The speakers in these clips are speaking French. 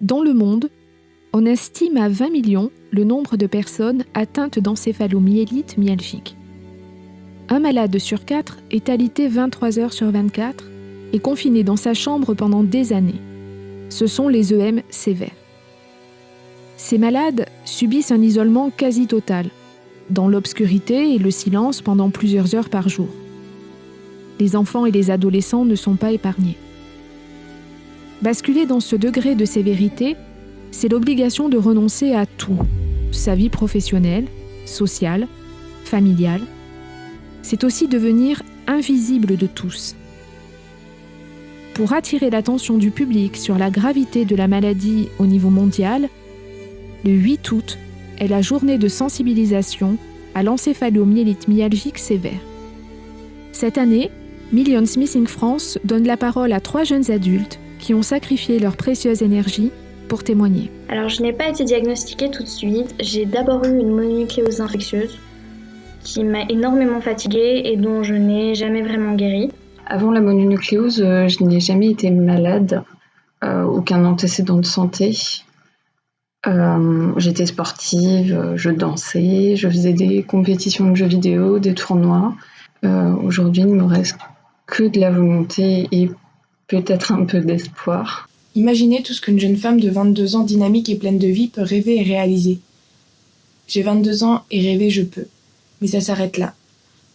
Dans le monde, on estime à 20 millions le nombre de personnes atteintes d'encéphalomyélite myalgique. Un malade sur quatre est alité 23 heures sur 24 et confiné dans sa chambre pendant des années. Ce sont les EM sévères. Ces malades subissent un isolement quasi total, dans l'obscurité et le silence pendant plusieurs heures par jour. Les enfants et les adolescents ne sont pas épargnés. Basculer dans ce degré de sévérité, c'est l'obligation de renoncer à tout, sa vie professionnelle, sociale, familiale. C'est aussi devenir invisible de tous. Pour attirer l'attention du public sur la gravité de la maladie au niveau mondial, le 8 août est la journée de sensibilisation à l'encéphalomyélite myalgique sévère. Cette année, Millions Missing France donne la parole à trois jeunes adultes qui ont sacrifié leur précieuse énergie pour témoigner. Alors, je n'ai pas été diagnostiquée tout de suite. J'ai d'abord eu une mononucléose infectieuse qui m'a énormément fatiguée et dont je n'ai jamais vraiment guéri. Avant la mononucléose, euh, je n'ai jamais été malade, euh, aucun antécédent de santé. Euh, j'étais sportive, je dansais, je faisais des compétitions de jeux vidéo, des tournois. Aujourd'hui, il ne me reste que de la volonté et peut-être un peu d'espoir. Imaginez tout ce qu'une jeune femme de 22 ans dynamique et pleine de vie peut rêver et réaliser. J'ai 22 ans et rêver je peux. Mais ça s'arrête là.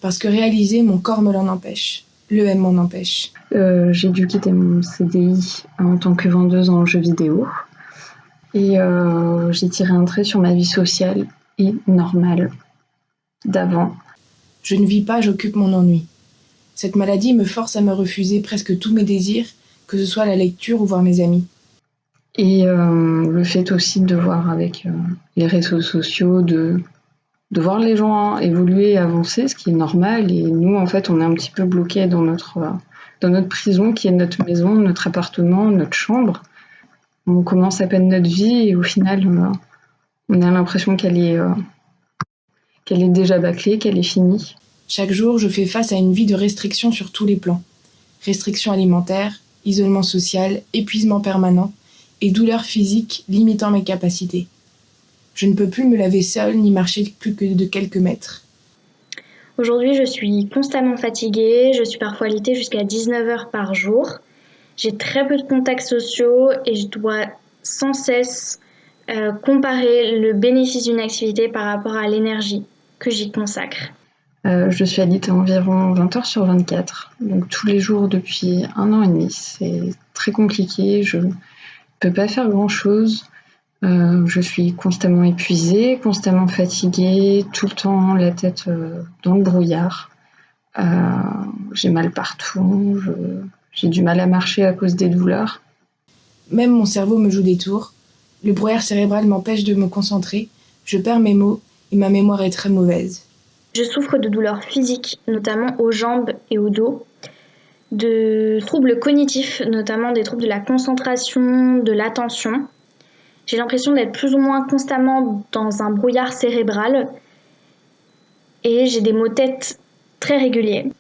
Parce que réaliser, mon corps me l'en empêche. Le M m'en empêche. Euh, j'ai dû quitter mon CDI en tant que vendeuse en jeux vidéo. Et euh, j'ai tiré un trait sur ma vie sociale et normale d'avant. Je ne vis pas, j'occupe mon ennui. Cette maladie me force à me refuser presque tous mes désirs, que ce soit la lecture ou voir mes amis. Et euh, le fait aussi de voir avec euh, les réseaux sociaux, de, voir les gens évoluer et avancer, ce qui est normal. Et nous, en fait, on est un petit peu bloqués dans notre, euh, dans notre prison, qui est notre maison, notre appartement, notre chambre. On commence à peine notre vie et au final, on a l'impression qu'elle est, qu'elle est déjà bâclée, qu'elle est finie. Chaque jour, je fais face à une vie de restrictions sur tous les plans. Restrictions alimentaires, isolement social, épuisement permanent et douleurs physiques limitant mes capacités. Je ne peux plus me laver seule ni marcher plus que de quelques mètres. Aujourd'hui, je suis constamment fatiguée, je suis parfois alitée jusqu'à 19 heures par jour. J'ai très peu de contacts sociaux et je dois sans cesse euh, comparer le bénéfice d'une activité par rapport à l'énergie que j'y consacre. Euh, je suis alitée environ 20 heures sur 24, donc tous les jours depuis un an et demi. C'est très compliqué, je ne peux pas faire grand-chose. Euh, je suis constamment épuisée, constamment fatiguée, tout le temps la tête euh, dans le brouillard. j'ai mal partout, j'ai du mal à marcher à cause des douleurs. Même mon cerveau me joue des tours. Le brouillard cérébral m'empêche de me concentrer. Je perds mes mots et ma mémoire est très mauvaise. Je souffre de douleurs physiques, notamment aux jambes et au dos, de troubles cognitifs, notamment des troubles de la concentration, de l'attention. J'ai l'impression d'être plus ou moins constamment dans un brouillard cérébral et j'ai des maux de tête très réguliers.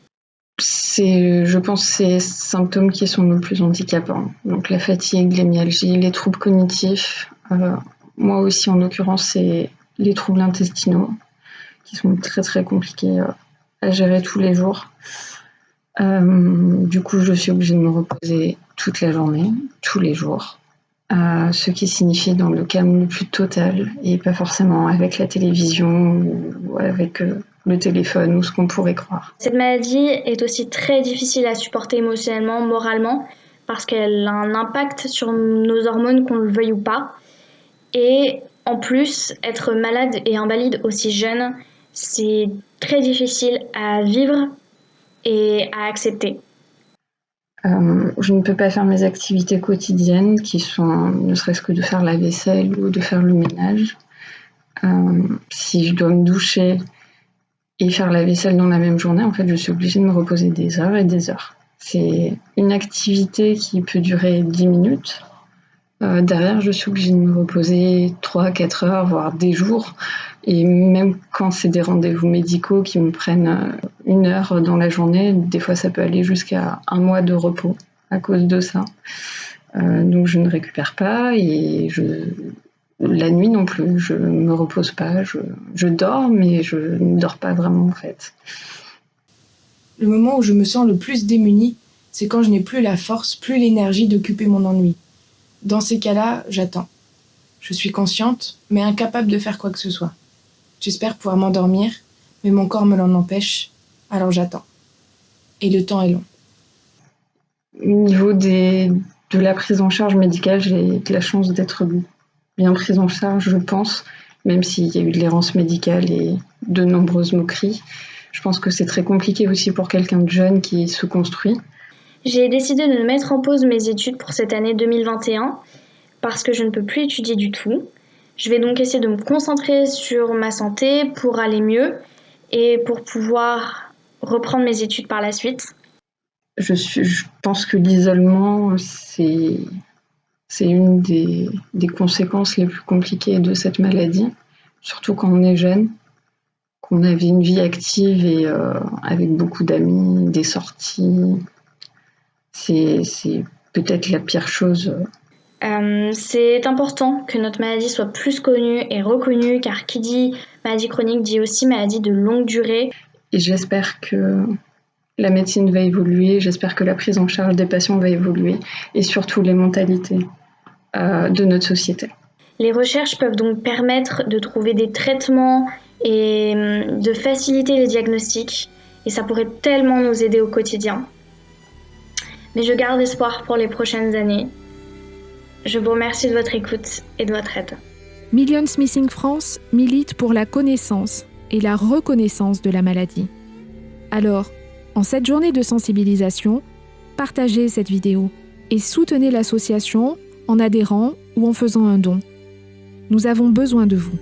C'est, je pense, ces symptômes qui sont le plus handicapants. Donc la fatigue, les myalgies, les troubles cognitifs. Euh, moi aussi, en l'occurrence, c'est les troubles intestinaux qui sont très très compliqués euh, à gérer tous les jours. Euh, du coup, je suis obligée de me reposer toute la journée, tous les jours. Euh, ce qui signifie dans le calme le plus total et pas forcément avec la télévision ou avec le téléphone ou ce qu'on pourrait croire. Cette maladie est aussi très difficile à supporter émotionnellement, moralement, parce qu'elle a un impact sur nos hormones, qu'on le veuille ou pas. Et en plus, être malade et invalide aussi jeune, c'est très difficile à vivre et à accepter. Euh, je ne peux pas faire mes activités quotidiennes qui sont ne serait-ce que de faire la vaisselle ou de faire le ménage. Euh, si je dois me doucher et faire la vaisselle dans la même journée, en fait, je suis obligée de me reposer des heures et des heures. C'est une activité qui peut durer 10 minutes. Euh, derrière, je suis obligée de me reposer 3-4 heures, voire des jours. Et même quand c'est des rendez-vous médicaux qui me prennent euh, une heure dans la journée, des fois ça peut aller jusqu'à un mois de repos à cause de ça. donc je ne récupère pas et je, la nuit non plus, je ne me repose pas, je, je dors, mais je ne dors pas vraiment en fait. Le moment où je me sens le plus démunie, c'est quand je n'ai plus la force, plus l'énergie d'occuper mon ennui. Dans ces cas-là, j'attends. Je suis consciente, mais incapable de faire quoi que ce soit. J'espère pouvoir m'endormir, mais mon corps me l'en empêche, alors j'attends. Et le temps est long. Au niveau de la prise en charge médicale, j'ai la chance d'être bien prise en charge, je pense, même s'il y a eu de l'errance médicale et de nombreuses moqueries. Je pense que c'est très compliqué aussi pour quelqu'un de jeune qui se construit. J'ai décidé de mettre en pause mes études pour cette année 2021 parce que je ne peux plus étudier du tout. Je vais donc essayer de me concentrer sur ma santé pour aller mieux et pour pouvoir reprendre mes études par la suite. Je, pense que l'isolement, c'est, une des, des conséquences les plus compliquées de cette maladie, surtout quand on est jeune qu'on avait une vie active et euh, avec beaucoup d'amis, des sorties. C'est peut-être la pire chose. Euh, c'est important que notre maladie soit plus connue et reconnue, car qui dit maladie chronique dit aussi maladie de longue durée. Et j'espère que la médecine va évoluer, j'espère que la prise en charge des patients va évoluer, et surtout les mentalités euh, de notre société. Les recherches peuvent donc permettre de trouver des traitements et hum, de faciliter les diagnostics. Et ça pourrait tellement nous aider au quotidien. Mais je garde espoir pour les prochaines années. Je vous remercie de votre écoute et de votre aide. Millions Missing France milite pour la connaissance et la reconnaissance de la maladie. Alors, en cette journée de sensibilisation, partagez cette vidéo et soutenez l'association en adhérant ou en faisant un don. Nous avons besoin de vous.